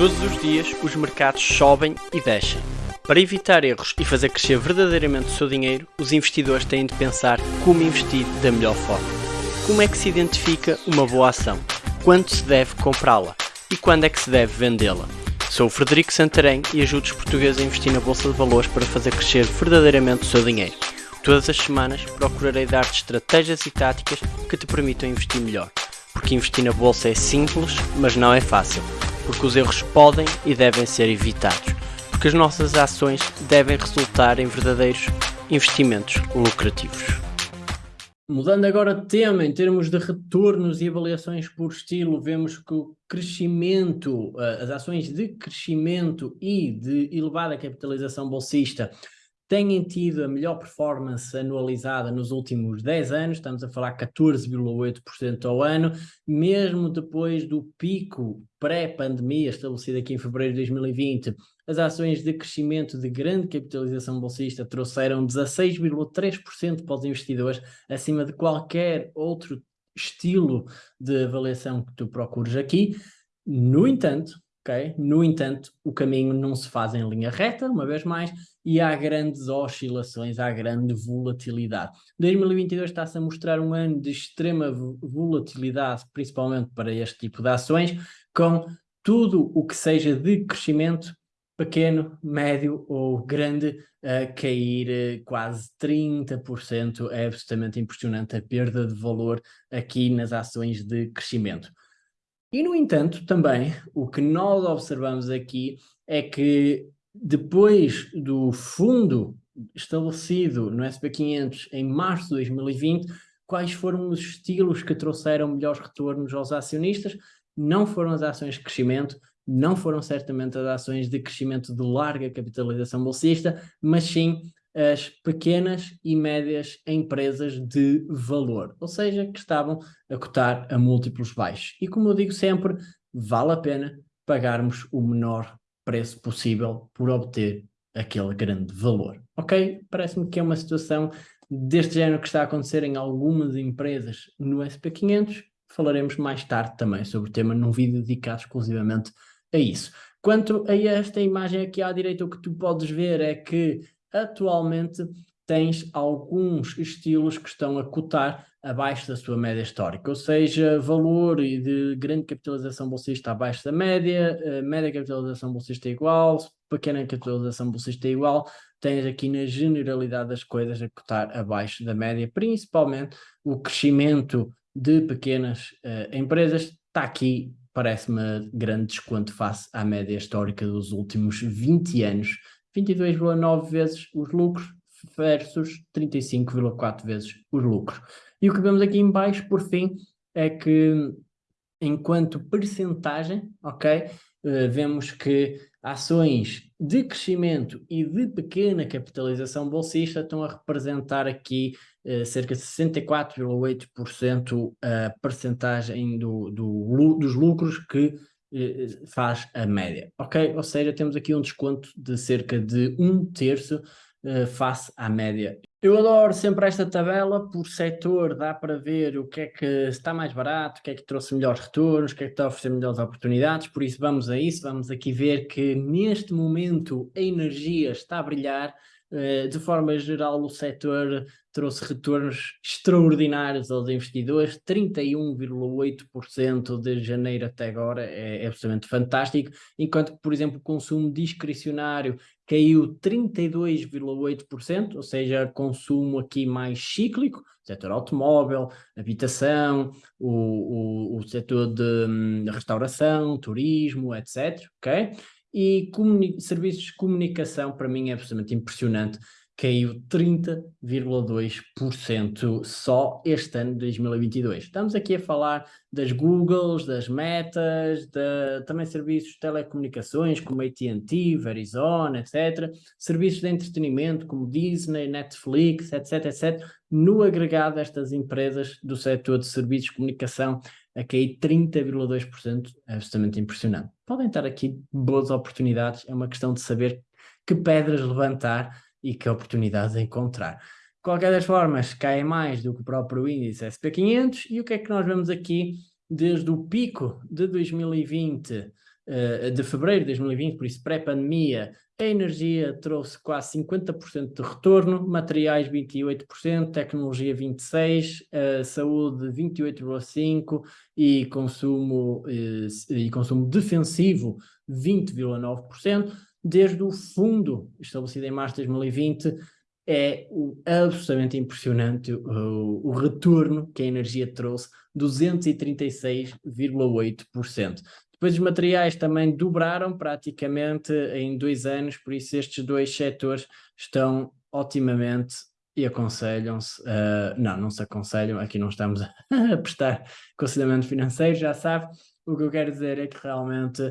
Todos os dias os mercados sobem e descem. Para evitar erros e fazer crescer verdadeiramente o seu dinheiro, os investidores têm de pensar como investir da melhor forma. Como é que se identifica uma boa ação? Quando se deve comprá-la? E quando é que se deve vendê-la? Sou o Frederico Santarém e ajudo os portugueses a investir na Bolsa de Valores para fazer crescer verdadeiramente o seu dinheiro. Todas as semanas procurarei dar-te estratégias e táticas que te permitam investir melhor. Porque investir na Bolsa é simples, mas não é fácil porque os erros podem e devem ser evitados, porque as nossas ações devem resultar em verdadeiros investimentos lucrativos. Mudando agora de tema, em termos de retornos e avaliações por estilo, vemos que o crescimento, eh, as ações de crescimento e de elevada capitalização bolsista têm tido a melhor performance anualizada nos últimos 10 anos, estamos a falar 14,8% ao ano, mesmo depois do pico pré-pandemia estabelecido aqui em fevereiro de 2020, as ações de crescimento de grande capitalização bolsista trouxeram 16,3% para os investidores, acima de qualquer outro estilo de avaliação que tu procures aqui. No entanto, No entanto, o caminho não se faz em linha reta, uma vez mais, e há grandes oscilações, há grande volatilidade. 2022 está-se a mostrar um ano de extrema volatilidade, principalmente para este tipo de ações, com tudo o que seja de crescimento pequeno, médio ou grande a cair eh, quase 30%. É absolutamente impressionante a perda de valor aqui nas ações de crescimento. E, no entanto, também, o que nós observamos aqui é que depois do fundo estabelecido no SP500 em março de 2020, quais foram os estilos que trouxeram melhores retornos aos acionistas? Não foram as ações de crescimento, não foram certamente as ações de crescimento de larga capitalização bolsista, mas sim as pequenas e médias empresas de valor, ou seja, que estavam a cotar a múltiplos baixos. E como eu digo sempre, vale a pena pagarmos o menor preço possível por obter aquele grande valor. Ok? Parece-me que é uma situação deste género que está a acontecer em algumas empresas no SP500. Falaremos mais tarde também sobre o tema num vídeo dedicado exclusivamente a isso. Quanto a esta imagem aqui à direita, o que tu podes ver é que atualmente tens alguns estilos que estão a cotar abaixo da sua média histórica, ou seja, valor de grande capitalização bolsista abaixo da média, eh, média capitalização bolsista igual, pequena capitalização bolsista igual, tens aqui na generalidade das coisas a cotar abaixo da média, principalmente o crescimento de pequenas uh, empresas, está aqui, parece-me grande desconto face à média histórica dos últimos 20 anos, 22,9 vezes os lucros versus 35,4 vezes os lucros. E o que vemos aqui em baixo, por fim, é que enquanto percentagem, ok, uh, vemos que ações de crescimento e de pequena capitalização bolsista estão a representar aqui uh, cerca de 64,8% a percentagem do, do, dos lucros que eh, faz a média, ok? Ou seja, temos aqui um desconto de cerca de um terço uh, face à média. Eu adoro sempre esta tabela, por setor dá para ver o que é que está mais barato, o que é que trouxe melhores retornos, o que é que está a oferecer melhores oportunidades, por isso vamos a isso, vamos aqui ver que neste momento a energia está a brilhar, de forma geral o setor trouxe retornos extraordinários aos investidores, 31,8% de janeiro até agora, é, é absolutamente fantástico, enquanto que, por exemplo, o consumo discricionário caiu 32,8%, ou seja, consumo aqui mais cíclico, setor automóvel, habitação, o, o, o setor de, hum, de restauração, turismo, etc, ok? E serviços de comunicação, para mim, é absolutamente impressionante, caiu 30,2% só este ano de 2022. Estamos aqui a falar das Googles, das Metas, de, também serviços de telecomunicações como AT&T, Verizon, etc. Serviços de entretenimento como Disney, Netflix, etc, etc. No agregado, estas empresas do setor de serviços de comunicação a cair 30,2%, é absolutamente impressionante. Podem estar aqui boas oportunidades, é uma questão de saber que pedras levantar e que oportunidades encontrar. Qualquer das formas, cai mais do que o próprio índice SP500 e o que é que nós vemos aqui desde o pico de 2020 uh, uh, de fevereiro de 2020, por isso pré-pandemia, a energia trouxe quase 50% de retorno, materiais 28%, tecnologia 26%, uh, saúde 28,5% e consumo, uh, e consumo defensivo 20,9%. Desde o fundo estabelecido em março de 2020, é absolutamente impressionante o, o, retorno que a energia trouxe, 236,8%. Depois os materiais também dobraram praticamente em dois anos, por isso estes dois setores estão otimamente e aconselham-se, uh, não, não se aconselham, aqui não estamos a prestar aconselhamento financeiro, já sabe, o que eu quero dizer é que realmente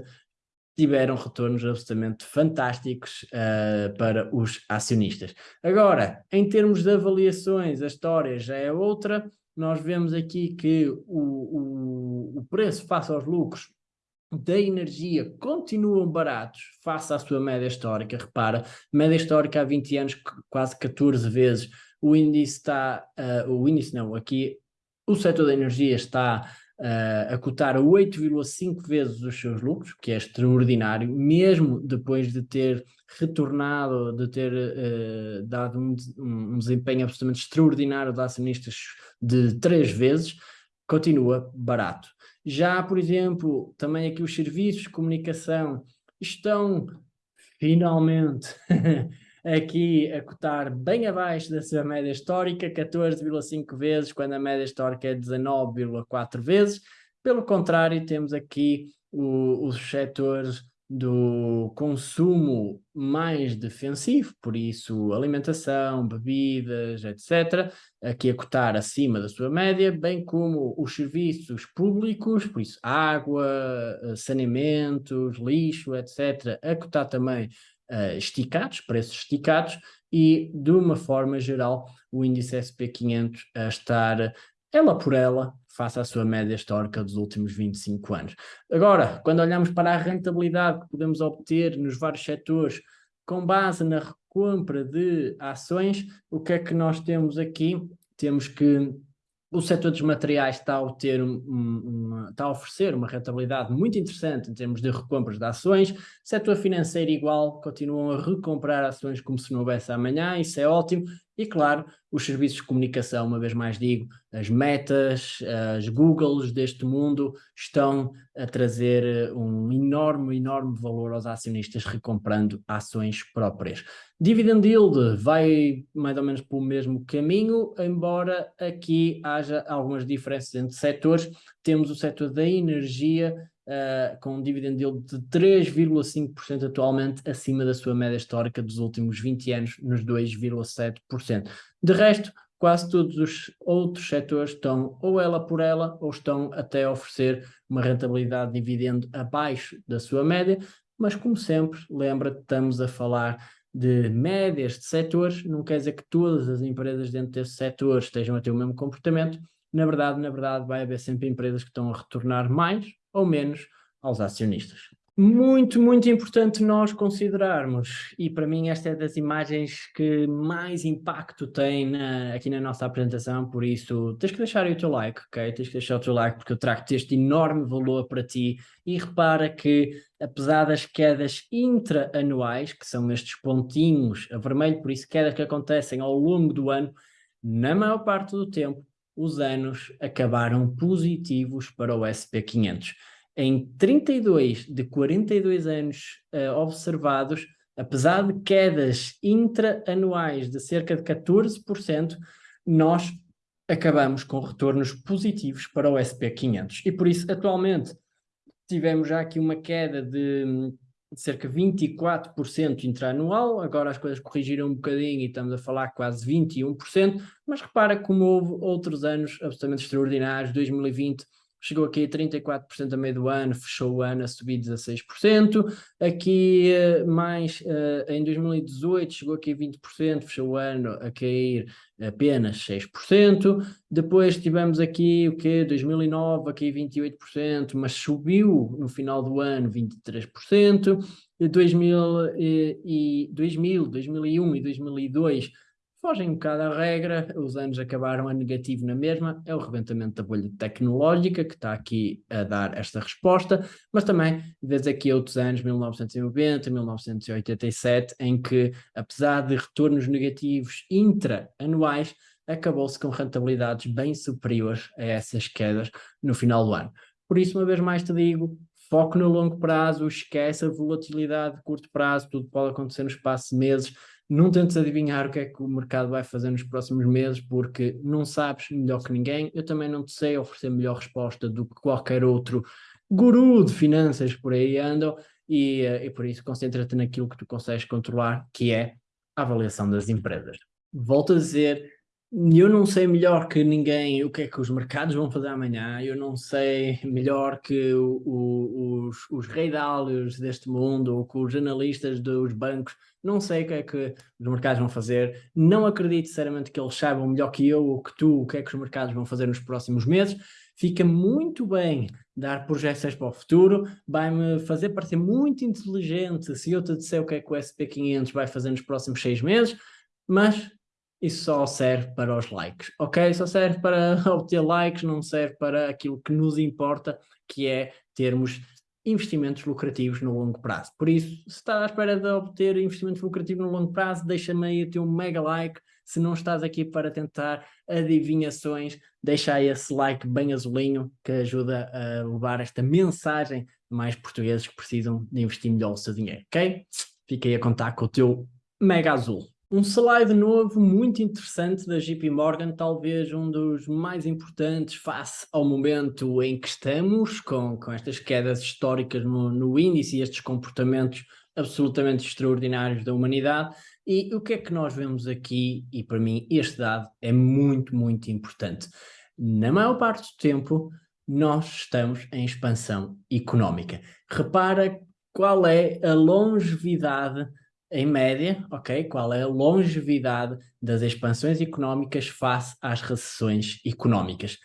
tiveram retornos absolutamente fantásticos uh, para os acionistas. Agora, em termos de avaliações, a história já é outra, nós vemos aqui que o, o, o preço face aos lucros da energia continuam baratos face à sua média histórica. Repara, média histórica há 20 anos, quase 14 vezes. O índice está, uh, o índice não, aqui o setor da energia está uh, a cotar a 8,5 vezes os seus lucros, que é extraordinário, mesmo depois de ter retornado, de ter uh, dado um, um, desempenho absolutamente extraordinário de acionistas de três vezes, continua barato. Já, por exemplo, também aqui os serviços de comunicação estão finalmente aqui a cotar bem abaixo da sua média histórica, 14,5 vezes, quando a média histórica é 19,4 vezes. Pelo contrário, temos aqui o, os setores do consumo mais defensivo, por isso alimentação, bebidas, etc., aqui a cotar acima da sua média, bem como os serviços públicos, por isso água, eh, saneamentos, lixo, etc., a cotar também uh, esticados, preços esticados, e de uma forma geral o índice SP500 a estar ela por ela, face à sua média histórica dos últimos 25 anos. Agora, quando olhamos para a rentabilidade que podemos obter nos vários setores com base na recompra de ações, o que é que nós temos aqui? Temos que o setor dos materiais está a, ter um, um, está a oferecer uma rentabilidade muito interessante em termos de recompras de ações. Setor financeiro igual, continuam a recomprar ações como se não houvesse amanhã, isso é ótimo. E claro, os serviços de comunicação, uma vez mais digo, as metas, as Googles deste mundo estão a trazer eh, um enorme, enorme valor aos acionistas recomprando ações próprias. Dividend yield vai mais ou menos pelo mesmo caminho, embora aqui haja algumas diferenças entre setores. Temos o setor da energia uh, com um dividend yield de 3,5% atualmente, acima da sua média histórica dos últimos 20 anos, nos 2,7%. De resto, quase todos os outros setores estão ou ela por ela, ou estão até a oferecer uma rentabilidade de dividendo abaixo da sua média, mas como sempre, lembra que estamos a falar de médias de setores, não quer dizer que todas as empresas dentro desse setor estejam a ter o mesmo comportamento, na verdade, na verdade vai haver sempre empresas que estão a retornar mais ou menos aos acionistas. Muito, muito importante nós considerarmos, e para mim esta é das imagens que mais impacto tem na, aqui na nossa apresentação, por isso tens que deixar o teu like, ok? Tens que deixar o teu like porque eu trago-te este enorme valor para ti e repara que apesar das quedas intra-anuais, que são estes pontinhos a vermelho, por isso quedas que acontecem ao longo do ano, na maior parte do tempo os anos acabaram positivos para o SP500. Em 32 de 42 anos uh, observados, apesar de quedas intra-anuais de cerca de 14%, nós acabamos com retornos positivos para o SP500. E por isso, atualmente, tivemos já aqui uma queda de de cerca de 24% intraanual, agora as coisas corrigiram um bocadinho e estamos a falar quase 21%, mas repara como houve outros anos absolutamente extraordinários, 2020 chegou aqui a 34% a meio do ano, fechou o ano a subir 16%, aqui eh, mais uh, em 2018 chegou aqui a 20%, fechou o ano a cair apenas 6%, depois tivemos aqui o que 2009 aqui 28%, mas subiu no final do ano 23%, 2000, e, 2000 2001 e 2002 fogem um bocado à regra, os anos acabaram a negativo na mesma, é o rebentamento da bolha tecnológica que está aqui a dar esta resposta, mas também vês aqui outros anos, 1990, 1987, em que, apesar de retornos negativos intra-anuais, acabou-se com rentabilidades bem superiores a essas quedas no final do ano. Por isso, uma vez mais te digo, foco no longo prazo, esquece a volatilidade de curto prazo, tudo pode acontecer no espaço de meses, não tentes adivinhar o que é que o mercado vai fazer nos próximos meses, porque não sabes melhor que ninguém. Eu também não te sei oferecer melhor resposta do que qualquer outro guru de finanças por aí andam, e, eh, e por isso concentra-te naquilo que tu consegues controlar, que é a avaliação das empresas. Volto a dizer, eu não sei melhor que ninguém o que é que os mercados vão fazer amanhã, eu não sei melhor que o, o, os, os deste mundo ou que os analistas dos bancos, não sei o que é que os mercados vão fazer, não acredito sinceramente que eles saibam melhor que eu ou que tu o que é que os mercados vão fazer nos próximos meses, fica muito bem dar projeções para o futuro, vai-me fazer parecer muito inteligente se eu te disser o que é que o SP500 vai fazer nos próximos seis meses, mas isso só serve para os likes, ok? Só serve para obter likes, não serve para aquilo que nos importa, que é termos investimentos lucrativos no longo prazo. Por isso, se estás à espera de obter investimento lucrativo no longo prazo, deixa-me aí o teu mega like. Se não estás aqui para tentar adivinhações, deixa aí esse like bem azulinho, que ajuda a levar esta mensagem a mais portugueses que precisam de investir melhor o seu dinheiro, ok? Fiquei a contar com o teu mega azul. Um slide novo muito interessante da JP Morgan, talvez um dos mais importantes face ao momento em que estamos, com, com estas quedas históricas no, no índice e estes comportamentos absolutamente extraordinários da humanidade. E o que é que nós vemos aqui? E para mim este dado é muito, muito importante. Na maior parte do tempo, nós estamos em expansão económica. Repara qual é a longevidade em média, ok, qual é a longevidade das expansões económicas face às recessões económicas.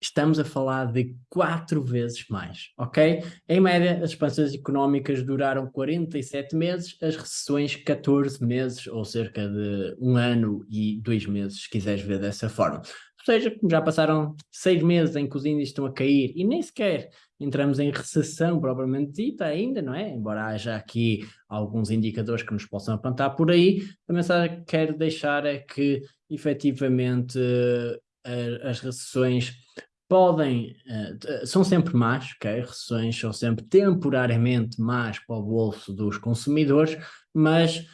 Estamos a falar de quatro vezes mais, ok? Em média, as expansões económicas duraram 47 meses, as recessões 14 meses, ou cerca de um ano e dois meses, se quiseres ver dessa forma. Seja, já passaram seis meses em que os índices estão a cair e nem sequer entramos em recessão propriamente dita ainda, não é? Embora haja aqui alguns indicadores que nos possam apontar por aí, a mensagem que quero deixar é que, efetivamente, as recessões podem, uh, são sempre más, ok? Recessões são sempre temporariamente más para o bolso dos consumidores, mas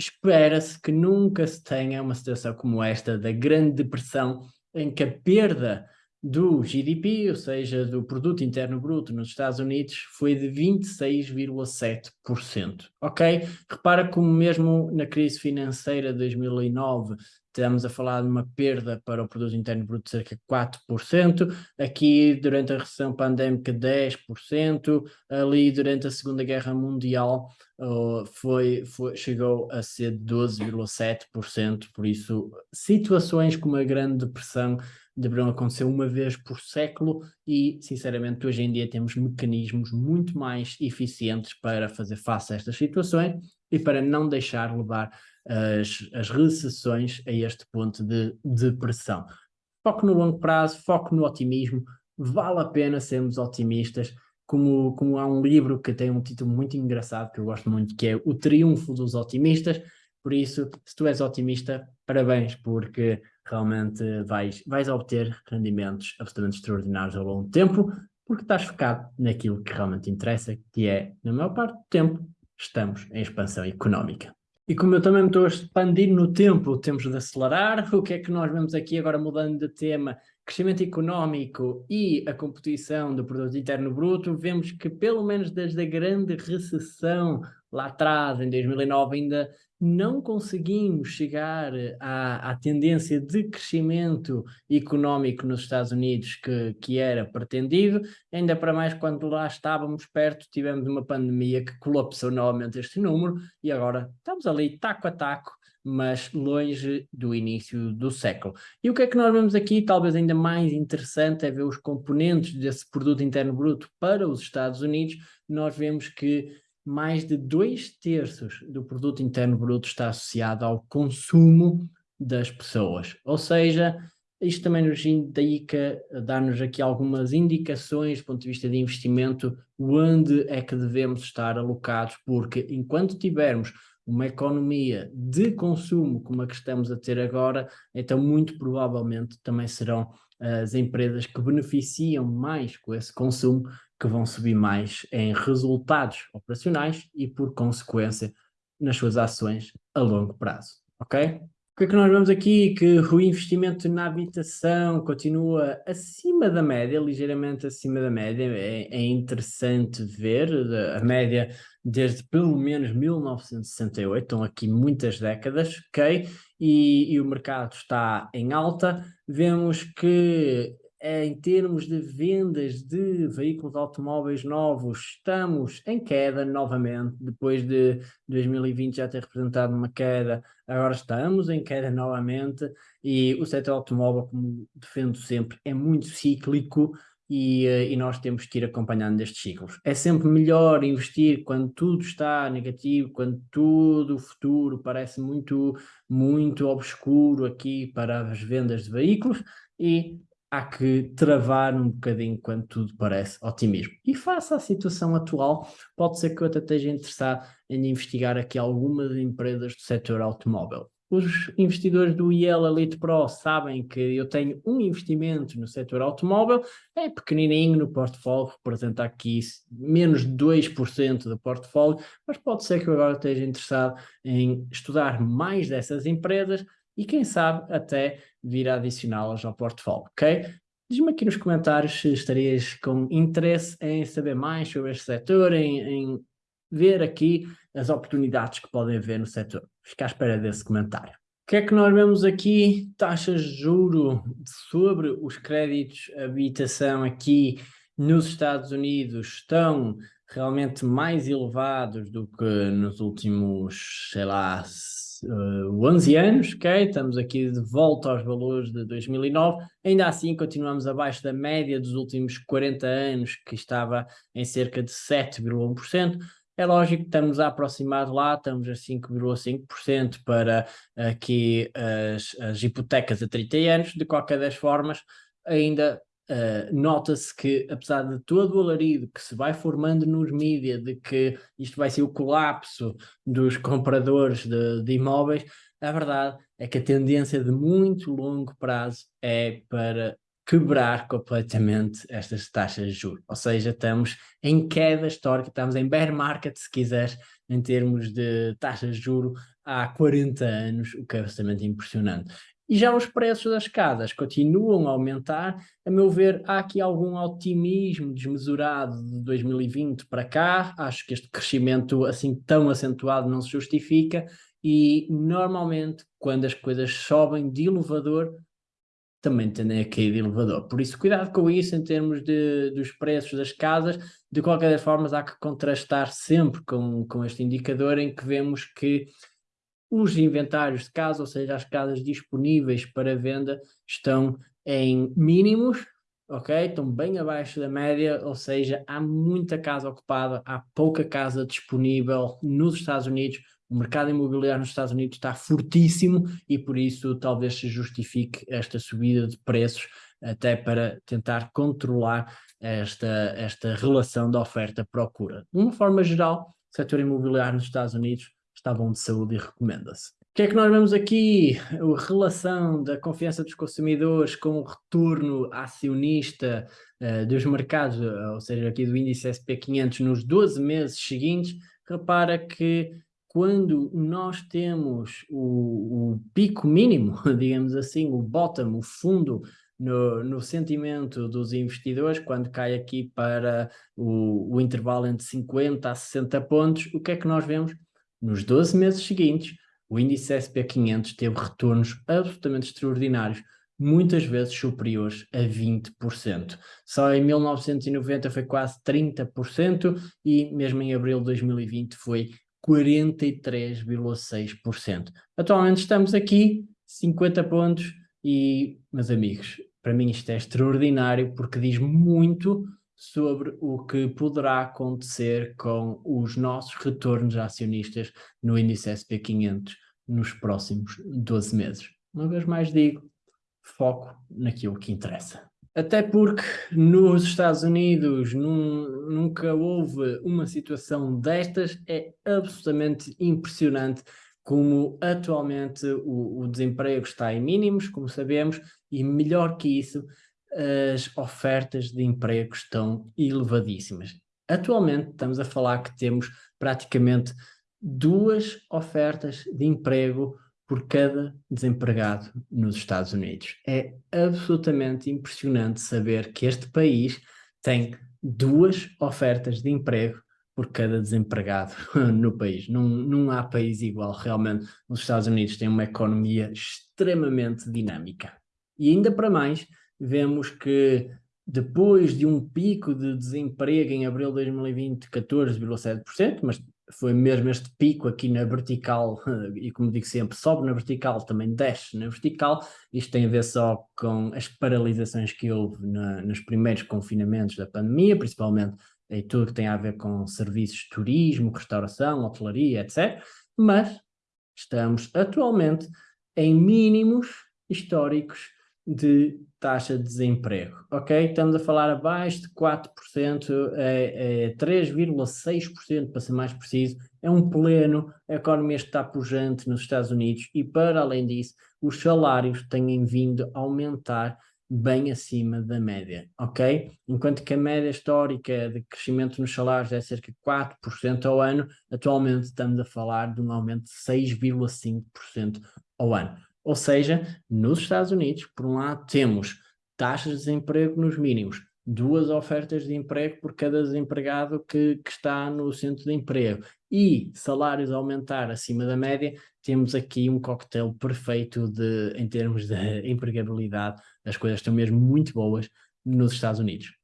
espera-se que nunca se tenha uma situação como esta da Grande Depressão, em que a perda do GDP, ou seja, do Produto Interno Bruto nos Estados Unidos, foi de 26,7%, ok? Repara como mesmo na crise financeira de 2009 estamos a falar de uma perda para o Produto Interno Bruto de cerca de 4%, aqui durante a recessão pandémica 10%, ali durante a Segunda Guerra Mundial uh, foi, foi, chegou a ser 12,7%, por isso situações como a Grande Depressão deverão acontecer uma vez por século e, sinceramente, hoje em dia temos mecanismos muito mais eficientes para fazer face a estas situações e para não deixar levar as, as recessões a este ponto de depressão. Foco no longo prazo, foco no otimismo, vale a pena sermos otimistas, como, como há um livro que tem um título muito engraçado que eu gosto muito, que é O Triunfo dos Otimistas, por isso, se tu és otimista, parabéns, porque realmente vais, vais obter rendimentos absolutamente extraordinários ao longo do tempo, porque estás focado naquilo que realmente interessa, que é, na maior parte do tempo, estamos em expansão económica. E como eu também me estou a expandir no tempo, temos de acelerar. O que é que nós vemos aqui agora mudando de tema? Crescimento económico e a competição do produto interno bruto, vemos que pelo menos desde a grande recessão lá atrás, em 2009, ainda não conseguimos chegar à, à, tendência de crescimento económico nos Estados Unidos que, que era pretendido, ainda para mais quando lá estávamos perto, tivemos uma pandemia que colapsou novamente este número e agora estamos ali taco a taco, mas longe do início do século. E o que é que nós vemos aqui, talvez ainda mais interessante, é ver os componentes desse produto interno bruto para os Estados Unidos, nós vemos que mais de dois terços do produto interno bruto está associado ao consumo das pessoas. Ou seja, isto também nos indica, dá-nos aqui algumas indicações do ponto de vista de investimento, onde é que devemos estar alocados, porque enquanto tivermos uma economia de consumo como a que estamos a ter agora, então muito provavelmente também serão as empresas que beneficiam mais com esse consumo que vão subir mais em resultados operacionais e, por consequência, nas suas ações a longo prazo, ok? O que é que nós vemos aqui? Que o investimento na habitação continua acima da média, ligeiramente acima da média. É, é interessante ver a média desde pelo menos 1968, estão aqui muitas décadas, ok? E, e o mercado está em alta. Vemos que em termos de vendas de veículos automóveis novos, estamos em queda novamente, depois de 2020 já ter representado uma queda, agora estamos em queda novamente, e o setor automóvel, como defendo sempre, é muito cíclico, e, eh, e, nós temos que ir acompanhando estes ciclos. É sempre melhor investir quando tudo está negativo, quando tudo o futuro parece muito, muito obscuro aqui para as vendas de veículos e há que travar um bocadinho quando tudo parece otimismo. E face à situação atual, pode ser que eu até esteja interessado em investigar aqui algumas empresas do setor automóvel. Os investidores do IEL Elite Pro sabem que eu tenho um investimento no setor automóvel, é pequenininho no portfólio, representa aqui menos de 2% do portfólio, mas pode ser que eu agora esteja interessado em estudar mais dessas empresas e quem sabe até vir a adicioná-las ao portfólio, ok? Diz-me aqui nos comentários se estarias com interesse em saber mais sobre este setor, em, em ver aqui as oportunidades que podem haver no setor. Fica à espera desse comentário. O que é que nós vemos aqui? Taxas de juro sobre os créditos habitação aqui nos Estados Unidos estão realmente mais elevados do que nos últimos, sei lá, uh, 11 anos, ok? Estamos aqui de volta aos valores de 2009, ainda assim continuamos abaixo da média dos últimos 40 anos, que estava em cerca de 7,1%, é lógico que estamos a aproximar de lá, estamos a 5,5% para aqui as, as, hipotecas a 30 anos, de qualquer das formas, ainda Uh, nota-se que, apesar de todo o alarido que se vai formando nos mídias de que isto vai ser o colapso dos compradores de, de, imóveis, a verdade é que a tendência de muito longo prazo é para quebrar completamente estas taxas de juros. Ou seja, estamos em queda histórica, estamos em bear market, se quiseres, em termos de taxas de juro há 40 anos, o que é bastante impressionante. E já os preços das casas continuam a aumentar. A meu ver, há aqui algum otimismo desmesurado de 2020 para cá. Acho que este crescimento assim tão acentuado não se justifica. E normalmente, quando as coisas sobem de elevador, também tendem a cair de elevador. Por isso, cuidado com isso em termos de, dos preços das casas. De qualquer forma, há que contrastar sempre com, com este indicador em que vemos que os inventários de casa, ou seja, as casas disponíveis para venda, estão em mínimos, ok? Estão bem abaixo da média, ou seja, há muita casa ocupada, há pouca casa disponível nos Estados Unidos, o mercado imobiliário nos Estados Unidos está fortíssimo e por isso talvez se justifique esta subida de preços até para tentar controlar esta, esta relação da oferta-procura. De uma forma geral, o setor imobiliário nos Estados Unidos está bom de saúde e recomenda-se. O que é que nós vemos aqui? A relação da confiança dos consumidores com o retorno acionista uh, dos mercados, ou seja, aqui do índice SP500 nos 12 meses seguintes, repara que quando nós temos o, o pico mínimo, digamos assim, o bottom, o fundo no, no, sentimento dos investidores, quando cai aqui para o, o, intervalo entre 50 a 60 pontos, o que é que nós vemos? Nos 12 meses seguintes, o índice SP500 teve retornos absolutamente extraordinários, muitas vezes superiores a 20%. Só em 1990 foi quase 30% e mesmo em abril de 2020 foi 43,6%. Atualmente estamos aqui, 50 pontos e, meus amigos, para mim isto é extraordinário porque diz muito sobre o que poderá acontecer com os nossos retornos acionistas no índice SP500 nos próximos 12 meses. uma vez mais digo, foco naquilo que interessa. Até porque nos Estados Unidos num, nunca houve uma situação destas, é absolutamente impressionante como atualmente o, o, desemprego está em mínimos, como sabemos, e melhor que isso, as ofertas de emprego estão elevadíssimas. Atualmente estamos a falar que temos praticamente duas ofertas de emprego por cada desempregado nos Estados Unidos. É absolutamente impressionante saber que este país tem duas ofertas de emprego por cada desempregado no país. Não, não há país igual, realmente. Os Estados Unidos têm uma economia extremamente dinâmica. E ainda para mais, vemos que depois de um pico de desemprego em abril de 2020, 14,7%, mas foi mesmo este pico aqui na vertical, e como digo sempre, sobe na vertical, também desce na vertical, isto tem a ver só com as paralisações que houve na, nos primeiros confinamentos da pandemia, principalmente em tudo que tem a ver com serviços de turismo, restauração, hotelaria, etc. Mas estamos atualmente em mínimos históricos de taxa de desemprego, ok? Estamos a falar abaixo de 4%, é, é 3,6% para ser mais preciso, é um pleno, a economia está pujante nos Estados Unidos e para além disso, os salários têm vindo a aumentar bem acima da média, ok? Enquanto que a média histórica de crescimento nos salários é cerca de 4% ao ano, atualmente estamos a falar de um aumento de 6,5% ao ano. Ou seja, nos Estados Unidos, por um lado, temos taxas de desemprego nos mínimos, duas ofertas de emprego por cada desempregado que, que, está no centro de emprego e salários a aumentar acima da média, temos aqui um coquetel perfeito de, em termos de empregabilidade, as coisas estão mesmo muito boas nos Estados Unidos.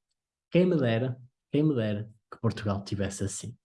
Quem me dera, quem me dera que Portugal tivesse assim.